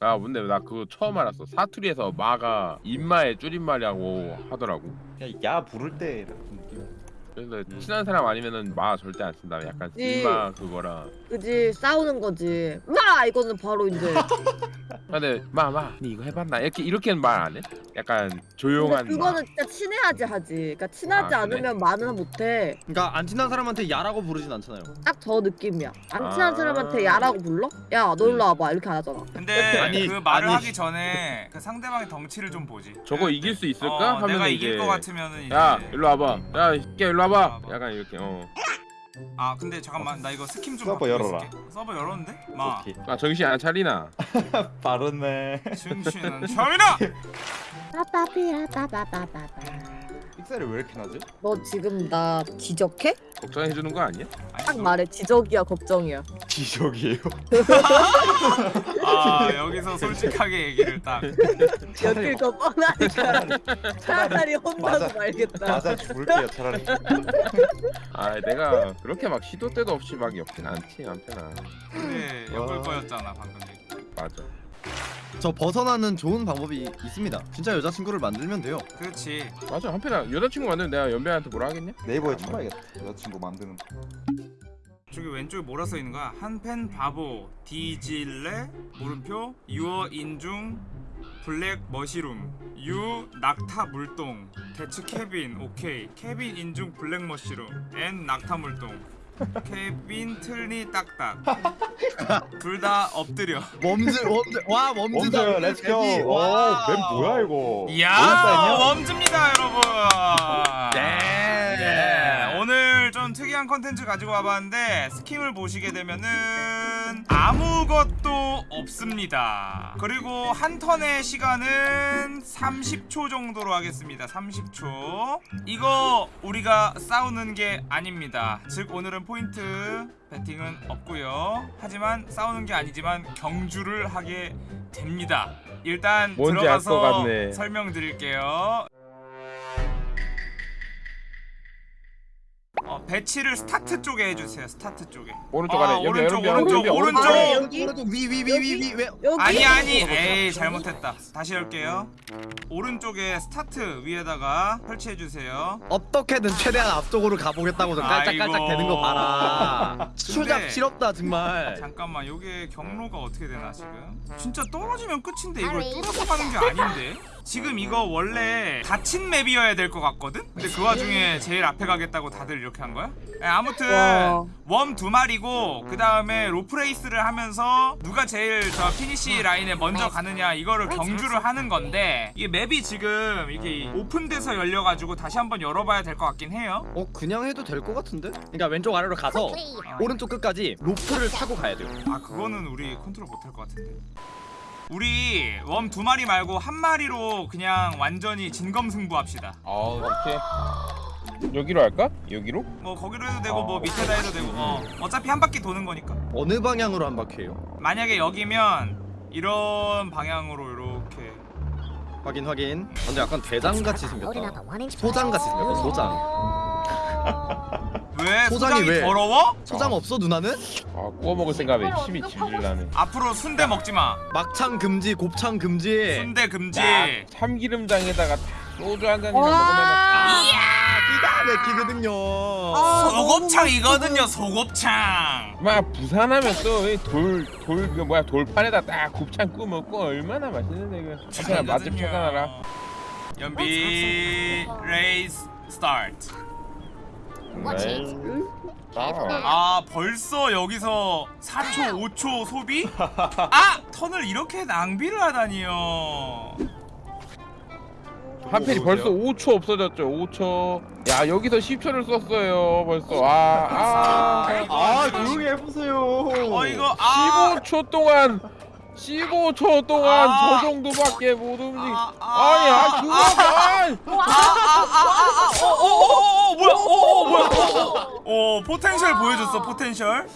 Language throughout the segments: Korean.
아 근데 나 그거 처음 알았어. 사투리에서 마가 인마의 줄임말이라고 하더라고. 그냥 야 부를 때 느낌. 그래서 친한 사람 아니면은 마 절대 안 쓴다 약간 네. 인마 그거라 그지 싸우는 거지 마 이거는 바로 이제 근데 마마 니 이거 해봤나 이렇게 이렇게는 말 안 해? 약간 근데 조용한 그거는 진짜 친해야지 하지 그러니까 친하지 아, 그래? 않으면 말은 못해 그러니까 안 친한 사람한테 야라고 부르진 않잖아요. 딱 저 느낌이야 안 친한 아. 사람한테 야라고 불러? 야너 일로 와봐 이렇게 안 하잖아 근데 아니, 그 말을 아니. 하기 전에 그 상대방의 덩치를 좀 보지. 저거 이길 수 있을까? 어, 하면 내가 이제 이길 것 같으면은 이제 야 일로 와봐 야 이게 일로 와봐 와봐. 약간 이렇게 어. 아 근데 잠깐만 나 이거 스킨 좀 서버 열어라. 있을게. 서버 열었는데? 마 오케이. 아 정신 안 차리나 빠르네. 중신은 처음이다! 빠빠삐라빠빠빠빠빠 픽셀이 왜 이렇게 나지? 너 지금 나 지적해? 걱정해주는 거 아니야? 딱 말해 지적이야 걱정이야 지적이에요. 아 여기서 솔직하게 얘기를 딱 엮일 거 뻔하니까 차라리 혼나고. 말겠다 맞아 죽을게요 차라리. 아 내가 그렇게 막 시도 때도 없이 막 엮진 않지 않잖아 근데 엮을 와. 거였잖아 방금 얘기 맞아 저 벗어나는 좋은 방법이 있습니다. 진짜 여자친구를 만들면 돼요. 그렇지 맞아 한편아 여자친구 만들면 내가 연배한테 뭐라 하겠냐? 네이버에 쳐봐야겠다. 여자친구 만드는. 저기 왼쪽에 뭐라 써있는 거야? 한펜 바보 디질레 물음표 유어 인중 블랙 머시룸 유 낙타 물동 대츠 케빈 오케이 케빈 인중 블랙 머시룸 앤 낙타 물동 케빈 틀니 딱딱 둘 다 엎드려 멈즈 멈즈 와 멈즈다. 멈춰요. 렛츠고. 애기. 오, 와. 뱀 뭐야 이거? 이야 웜즈입니다 여러분 네. 특이한 컨텐츠 가지고 와봤는데 스킴을 보시게 되면은 아무것도 없습니다. 그리고 한 턴의 시간은 30초 정도로 하겠습니다. 30초. 이거 우리가 싸우는 게 아닙니다. 즉 오늘은 포인트 배팅은 없고요. 하지만 싸우는 게 아니지만 경주를 하게 됩니다. 일단 들어가서. 설명드릴게요 배치를 스타트 쪽에 해주세요 스타트 쪽에 오른쪽 아, 아래 여기 오른쪽, 여기 오른쪽, 여기 오른쪽. 아, 여기? 위위 위 위위 왜? 여기? 아니 아니 에이 잘못했다 다시 할게요 오른쪽에 스타트 위에다가 설치해 주세요 어떻게든 최대한 앞쪽으로 가보겠다고 저 깔짝깔짝 아이고. 되는 거 봐라. 추잡 근데- 실없다 정말. 잠깐만 요게 경로가 어떻게 되나 지금 진짜 떨어지면 끝인데 이걸 뚫어서 가는 게 아닌데 지금 이거 원래 닫힌 맵이어야 될 것 같거든? 근데 그 와중에 제일 앞에 가겠다고 다들 이렇게 한 거야? 네, 아무튼 와. worm 두 마리고 그 다음에 로프 레이스를 하면서 누가 제일 저 피니시 라인에 먼저 가느냐 이거를 경주를 하는 건데 이게 맵이 지금 이게 오픈돼서 열려가지고 다시 한번 열어봐야 될 것 같긴 해요 어 그냥 해도 될 것 같은데? 그러니까 왼쪽 아래로 가서 오른쪽 끝까지 로프를 타고 가야 돼요. 아 그거는 우리 컨트롤 못할 것 같은데 우리 worm 두 마리 말고 한 마리로 그냥 완전히 진검승부합시다 아 오케이 여기로 할까? 여기로? 뭐 거기로 해도 되고 뭐 밑에다 해도 되고 어 어차피 한 바퀴 도는 거니까 어느 방향으로 한 바퀴예요? 만약에 여기면 이런 방향으로 이렇게 확인 확인. 근데 약간 대장 같이 생겼다. 소장 같이 생겼다. 소장. 왜? 소장이 소장이 왜? 더러워? 소장 없어 누나는? 아 구워 먹을 생각에 힘이 질질 나네. 앞으로 순대 먹지 마. 막창 금지, 곱창 금지. 순대 금지. 야, 참기름장에다가 소주 한 잔이나 먹으면 기가 막히거든요. 아, 소곱창이거든요 소곱창. 막 부산하면 또돌돌 그 뭐야 돌판에다 딱 곱창 구워 먹고 얼마나 맛있는데 이거. 맛집 찾아놔라. 연비 레이스 스타트 네. 아, 아 벌써 여기서 4초 5초 소비? 아! 턴을 이렇게 낭비를 하다니요 한편이 벌써 5초 없어졌죠 5초 야 여기서 10초를 썼어요 벌써 아아 아 조용히 해보세요. 어 이거 아 15초 동안 15초 동안 아. 저 정도밖에 못 움직 아, 아니 아 그거 아, 아아아아아어어어 뭐야 어어 뭐야 어 포텐셜 보여줬어 포텐셜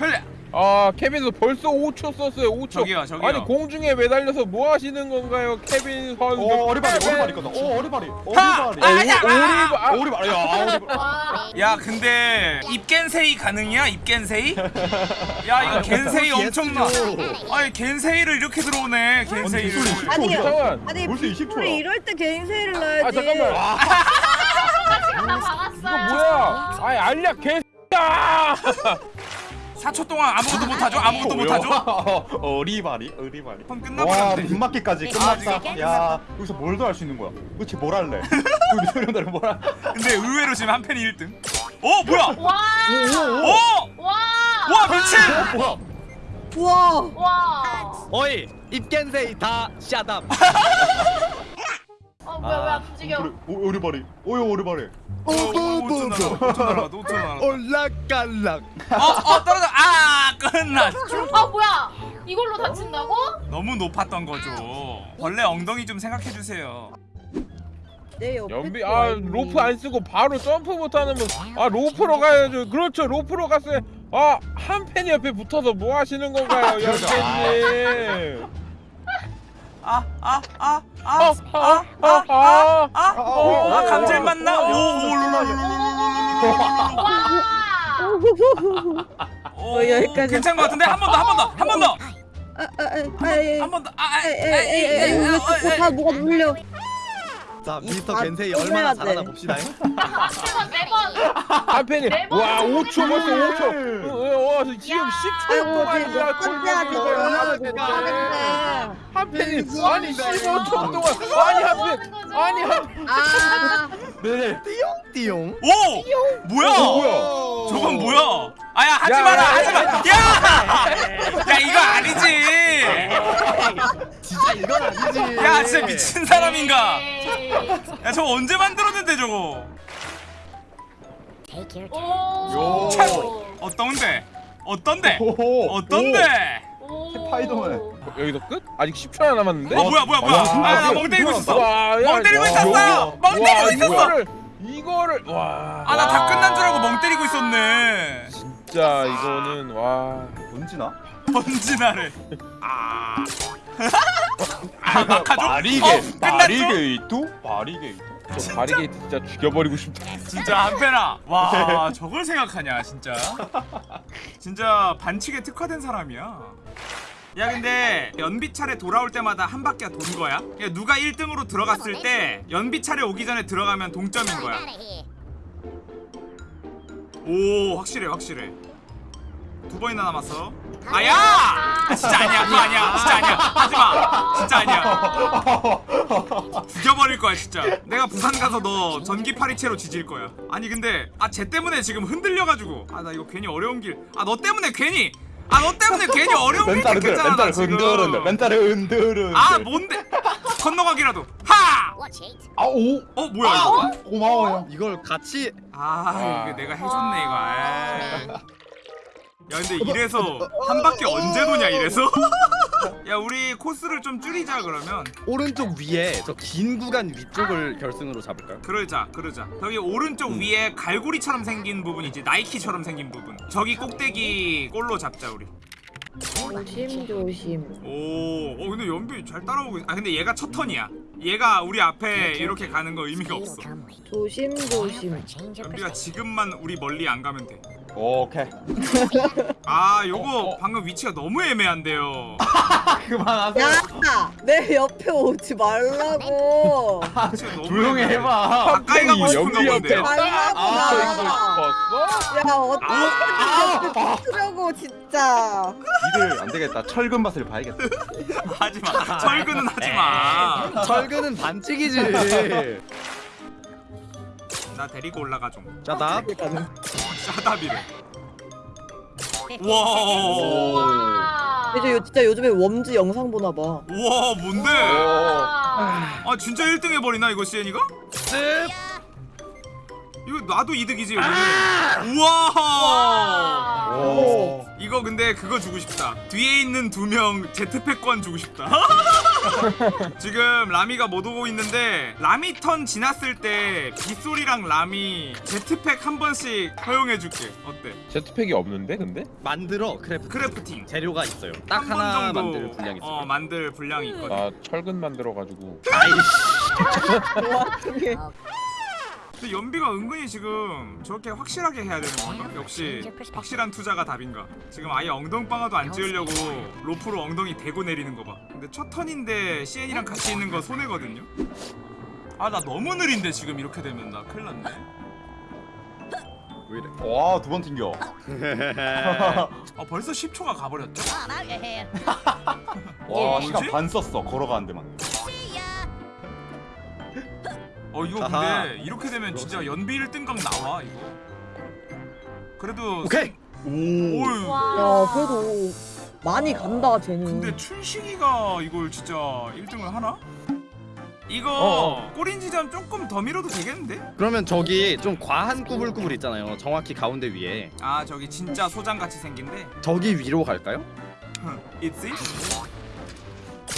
헬레 아 케빈 선 벌써 5초 썼어요 5초 저기요, 저기요. 아니 공중에 매달려서 뭐 하시는 건가요 케빈 선수 어 어리바리. 어리바리 거다. 어 어리바리. 하! 어리바리. 아, 야, 아, 오리바- 어리바리. 야 어리바리. 야 근데 입겐세이 가능이야 입겐세이? 야 이거 겐세이 엄청나 아니 겐세이를 이렇게 들어오네 겐세이를 아니 아니 벌써 20초 야. 우리 이럴 때 세일을 넣어야지 아 잠깐만 나 박았어. 이거 뭐야 아니 알냐 개야 4초 동안 아무것도 못하죠? 아무것도 못하죠? 어리바리 어리바리. 그럼 와 끝나버렸네 빗맞기까지 끝났다. 야 여기서 뭘 더 할 수 있는 거야? 도대체 뭘 할래? 우리 소년들은 뭘 할? 근데 의외로 지금 한 팬이 1등 어 뭐야 와. 어? 와. 와 미친 뭐야? 우와 와. 어이 입겐세이 다 샷업 어 뭐야 왜안 움직여? 어, 어리바리. 오요 어리바리. 어, 5초 날아가 5초 날아가 5초 날아가 올라갈락 어 어 떨어져 아 끝나 아 뭐야? 이걸로 다친다고? 너무 높았던 거죠 벌레 엉덩이 좀 생각해 주세요 내 옆에 연비 또 아? 로프 안 쓰고 바로 점프 못하는 분아 로프로 가야죠 그렇죠 로프로 갔어요 아한 팬 옆에 붙어서 뭐 하시는 건가요 연비님 아아아아아아아 아아아아 아, 감질 맞나? 오, 와. 오, 어, 여기까지. 괜찮은 것 같은데 한 번 더, 한 번 더, 한 번 더, 아 아아아아 한번 더. 아, 아, 아, 에에에에 왜 자꾸 다 뭐가 물려 자이 미스터 바- 겐세이 또 얼마나. 잘하나 봅시다 세번 네. 한 팬이. 와 5초 벌써 5초 와 지금 야. 10초 아이고 동안 지금 야몇 번째야지 이걸 얼마나 못 하겠네 한 팬이 아니 15초 동안 아니 한팬 아니 한아 네. 띠용 오, 뭐야? 뭐야 저건 뭐야? 아야 하지 야, 마라, 야, 하지 마. 야, 야 이거 이건 아니지 야, 진짜 미친 사람인가? 야, 저거 언제 만들었는데 저거? 오. 참. 어떤데? 어떤데? 오호. 어떤데? 오. 스파이더맨. 여기서 끝? 아직 10초 하나 남았는데? 어 뭐야 뭐야 뭐야? 와, 아, 나 와, 멍 때리고 있었어. 와, 야, 멍 때리고 와, 있었어. 와, 멍 때리고 와, 있었어. 이거를 이거를 와 아, 나 다 끝난 줄 알고 멍 때리고 있었네. 진짜 이거는 와 뭔지나? 번지나래. 아. 아, 막하죠? 바리게. 어? 바리게이트? 바리게이트. 저 바리게이트 진짜 죽여버리고 싶다 진짜 한패나. 와, 저걸 생각하냐, 진짜. 진짜 반칙에 특화된 사람이야. 야 근데 연비 차례 돌아올 때마다 한 바퀴 돈 거야? 그러니까 누가 1등으로 들어갔을 때 연비 차례 오기 전에 들어가면 동점인 거야. 오 확실해 확실해. 두 번이나 남았어. 아야! 아, 진짜 아니야 그거 아니야 진짜 아니야 하지마 진짜 아니야 죽여버릴 거야 진짜 내가 부산 가서 너 전기 파리채로 지질 거야 아니 근데 아쟤 때문에 지금 흔들려가지고 아 나 이거 괜히 어려운 길 아 너 때문에 괜히 아 너 때문에 괜히 어려운 길 멘탈을 흔들. 지금 흔들은데. 멘탈을 흔들은. 아 뭔데 건너가기라도 하! 아 오. 어 뭐야 이거 고마워요. 이걸 같이 아 이거 내가 해줬네 이거 아. 야 근데 이래서 한 바퀴 언제 도냐 이래서? 야 우리 코스를 좀 줄이자 그러면. 오른쪽 위에 저 긴 구간 위쪽을 결승으로 잡을까요? 그러자 그러자. 저기 오른쪽 위에 갈고리처럼 생긴 부분 있지 나이키처럼 생긴 부분. 저기 꼭대기 골로 잡자 우리. 조심. 조심 오, 어 근데 연비 잘 따라오고 있... 아 근데 얘가 첫 턴이야. 얘가 우리 앞에 이렇게 가는 거 의미가 없어. 조심 조심. 연비가 지금만 우리 멀리 안 가면 오케이. 돼아 요거 방금 위치가 너무 애매한데요. 그만하세요. 야 내 옆에 오지 말라고. 너무 조용히. 해봐. 가까이 가고 싶은가 본데 말라고. 아, 나. 이거 야 어떻게 옆에 붙으려고 진짜. 니들 안 되겠다. 철근 맛을 봐야겠다. 하지마. 철근은 하지마. 철근은 반칙이지. 나 데리고 올라가 좀. 자나 우와 와. 이제 요- 진짜 요즘에 Worms 영상 보나 봐 우와 뭔데 와. 아 진짜 1등 해버리나 이거 시엔이가? 이거 나도 이득이지 여기는 우와 와. 오. 이거 이거 근데 그거 주고 싶다. 뒤에 있는 두 명 jetpack권 주고 싶다. 지금 라미가 못 오고 있는데 라미 턴 지났을 때 빗소리랑 라미 jetpack 한 번씩 허용해줄게. 어때? jetpack이 없는데 근데? 만들어 craft. crafting. 재료가 있어요. 딱 하나 정도 만들 분량이 있어요. 어 만들 분량이 있거든. 아 철근 만들어가지고 와중에 근데 연비가 은근히 지금 저렇게 확실하게 해야 되는 건가? 역시 확실한 투자가 답인가? 지금 아예 엉덩방아도 안 찍으려고 로프로 엉덩이 대고 내리는 거 봐. 근데 첫 턴인데 CN이랑 같이 있는 거 손해거든요. 아 나 너무 느린데 지금 이렇게 되면 나 큰일 났네. 왜 이래? 와두 번 튕겨 아 벌써 10초가 가버렸죠? 와 뭐지? 시간 반 썼어 걸어가는 데만 어 이거 아하. 근데 이렇게 되면 진짜 연비 1등각 나와 이거. 그래도 오케이. 오유. 야 그래도 많이 간다 쟤는 근데 춘식이가 이걸 진짜 1등을 하나? 이거 어, 꼬린 지점 조금 더 밀어도 되겠는데? 그러면 저기 좀 과한 꾸불꾸불 있잖아요. 정확히 가운데 위에. 아 저기 진짜 소장 같이 생긴데 저기 위로 갈까요? 있지?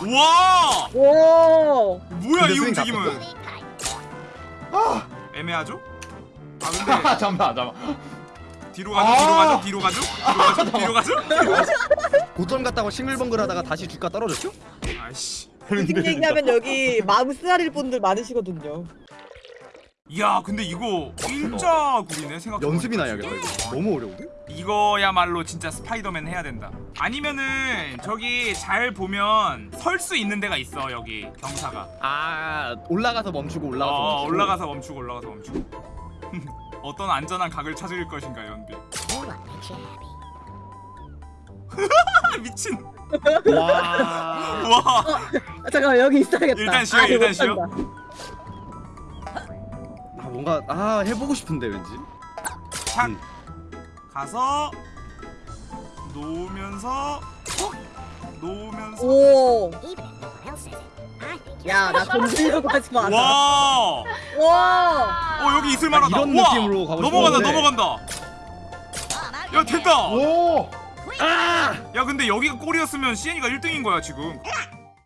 와 오 뭐야 근데 이 스윙 움직임은 애매하죠? 아 근데 아 잠깐만 잠깐만. 뒤로 가죠 아. 뒤로 가죠? 뒤로 가죠 뒤로 가죠? 뒤로 가죠? 고점 갔다가 싱글벙글 하다가 다시 주가 떨어졌죠? 아이씨. 무슨 얘기하면 여기 마음 쓰라릴 분들 많으시거든요 야 근데 이거 일자 굴이네 생각 연습이나 해야겠다 이거. 너무 어려운데? 이거야말로 진짜 스파이더맨 해야 된다. 아니면은 저기 잘 보면 설 수 있는 데가 있어 여기 경사가. 아 올라가서 멈추고 올라가서 어, 멈추고. 올라가서 멈추고 올라가서 멈추고. 어떤 안전한 각을 찾을 것인가 연비. 미친. 와. 와. 아, 잠깐만 여기 있어야겠다 일단 쉬어, 아, 일단 쉬어. 아 뭔가 아 해보고 싶은데 왠지. 착. 음. 가서 놓으면서 톡! 놓으면서. 오. 야, 나 돈 들려고 하지 마. 와. 와. 어 여기 있을 만하다. 이런 우와! 느낌으로 가고 넘어간다 싶었는데. 넘어간다. 야 된다. 오야 근데 여기가 골이었으면 시엔이가 1등인 거야 지금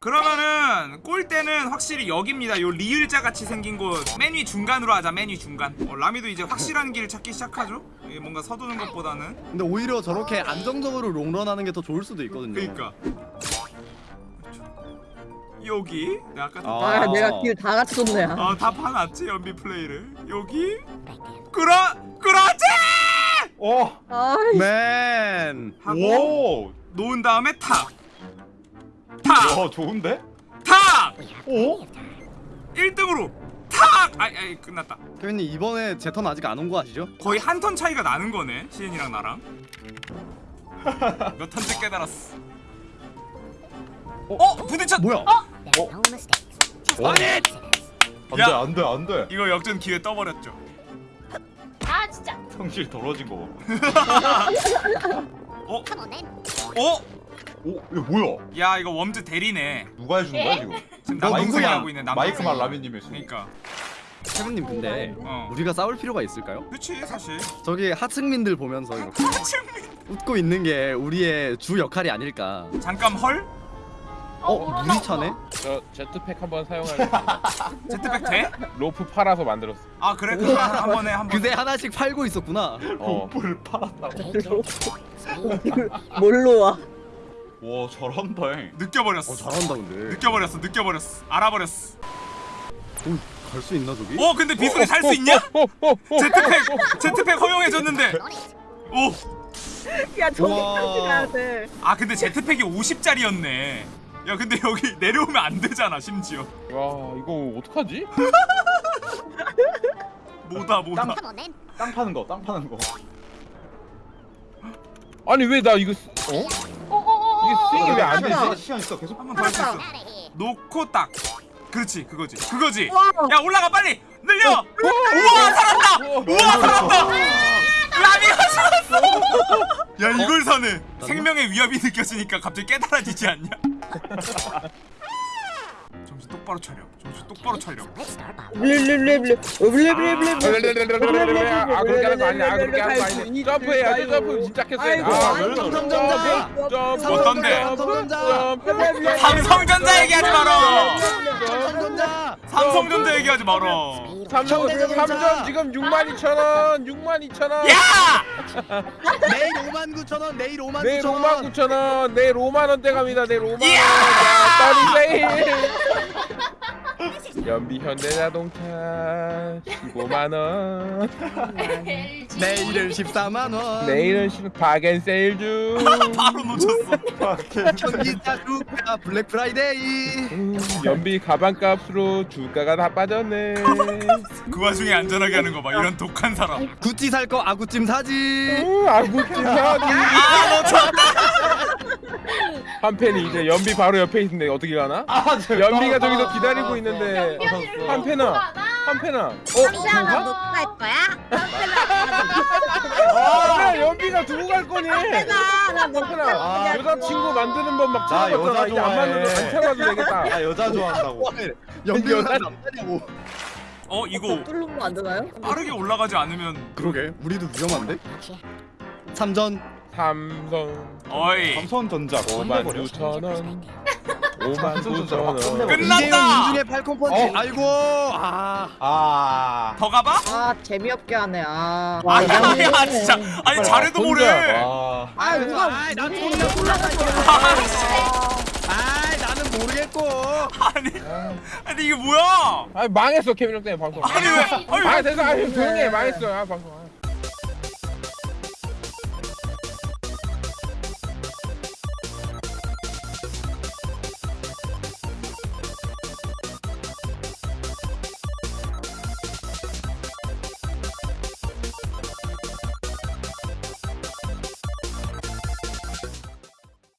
그러면은 골대는 확실히 여기입니다 요 리을자 같이 생긴 곳 맨 위 중간으로 하자 맨 위 중간 어, 라미도 이제 확실한 길 찾기 시작하죠 이게 뭔가 서두는 것보다는 근데 오히려 저렇게 안정적으로 롱런하는 게 더 좋을 수도 있거든요. 그니까 여기 내가 아까 아. 아, 내가 길다 같이 줬네. 아. 어다 봐놨지 연비 플레이를 여기 그러 그렇지 어. 아이, 맨. 하고 오. 놓은 다음에 탁 탁탁 와 좋은데? 오? 1등으로 탁 아이 아이 끝났다 케빈님 이번에 제 턴 아직 안 온 거 아시죠? 거의 한 턴 차이가 나는 거네 시엔이랑 나랑 몇 턴째 깨달았어 어? 부딪혔 뭐야? 아니 안돼 야. 안돼 안돼 이거 역전 기회 떠버렸죠 아 진짜. 성질 더러운 거 봐. 어? 어? 오 이거 뭐야? 야 이거 Worms 대리네 누가 해주는 거야 지금? 지금 너 남동생이 누구야? 하고 있네 남동생 마이크만 라면님의 수. 그니까 케빈님 근데 어 우리가 싸울 필요가 있을까요? 그치 사실 저기 하층민들 보면서 이렇게 웃고 있는 게 우리의 주 역할이 아닐까. 잠깐 헐? 어, 물이 차네? 저 제트팩 한번 사용하겠습니다 제트백 돼? 로프 팔아서 만들었어 아 그래 한번 해 한번 그새 하나씩 팔고 있었구나. 어 뿔 팔았다고. 뭘로 와? 와 잘한다. 잉. 느껴버렸어 어 잘한다 근데. 느껴버렸어 느껴버렸어 알아버렸어 갈 수 있나 저기? 어 근데 비소리 살 수 있냐? 어, 어, 어. 제트팩 제트팩 허용해줬는데 오 야. 저기까지 가야 돼. 아 근데 제트팩이 50짜리였네 야 근데 여기 내려오면 안 되잖아 심지어 야 이거 어떡하지? 뭐다 뭐다 땅 파는 거, 땅 파는 거. 아니 왜 나 이거 쓰- 어? 이게 스윙이 왜안 시간 있어, 되지? 시간 있어. 계속. 한번 더 할 수 있어. 놓고 딱. 그렇지 그거지. 그거지. 와. 야 올라가 빨리. 늘려. 우와 살았다. 우와 살았다. 라미가 살았어. 야 이걸 사네. 생명의 위협이 느껴지니까 갑자기 깨달아지지 않냐? 정신 똑바로 차려 정신 똑바로 촬영 블레블레블레 블레블레블레 아 그렇게 하는 거 아니야. 아 그렇게 하는 거 아니야. 점프해야지. 점프 진짜 했어야 아이고, 삼성전자. 어떤데? 삼성전자. 얘기하지 마라. 삼성전자. 삼성전자 얘기하지 마라. 삼성 삼성 지금 6만 2천 원 6만 2천 원. 야! 내일 5만 9천 원. 내일 5만 내일 9천 5만 원. 9천 원 내일 5만 원대 갑니다. 내일 5만 원. 떨이 세일 연비 현대 자동차 15만 원 내일은 14만 원. 내일은 시- 바겐세일 중 바로 놓쳤어. 전기차 주가 블랙 프라이데이. 음, 연비 가방값으로 주가가 다 빠졌네. 그 와중에 안전하게 하는 거 봐. 이런 독한 사람. 구찌 살 거 아구찜 사지. 음, 아구찜 사기 아 놓쳤다 한 팬이 이제 연비 바로 옆에 있는데 어떻게 가나? 아저 연비가 저기서 기다리고 있는데 연변이를 한 팬아 한 팬아 어? 상대하나 누가? 놓고 갈 거야? 아 연비가 두고 갈 거니 상대나 나 놓고 갈 팬아 거야 여자친구 만드는 법막나 찾아봤잖아 여자 이제 안 맞는 좋아해. 거안 찾아봐도 되겠다 나 여자 좋아한다고 연비가 여자- 남자냐고. 어 이거 뚫는 거안 되나요? 빠르게 올라가지 않으면 그러게. 우리도 위험한데. 삼전. 삼성 어이 삼성전자 5만 끝내버려 9천 원 5만 삼성전자 9천 원. 끝났다! 인중에 팔콘 펀치. 어. 아이고. 아. 아 더 가봐? 아 재미없게 하네 아 아야 야 진짜 아니 빨리 잘해도 모래 와. 아 누가 무슨 혼자 올라가지 나는 모르겠고. 아니 아니 이게 뭐야 아니 망했어 케빈 형 때문에 방송 아니 왜 아니 아 됐어 아니 조용히 해 망했어 아 방송 아.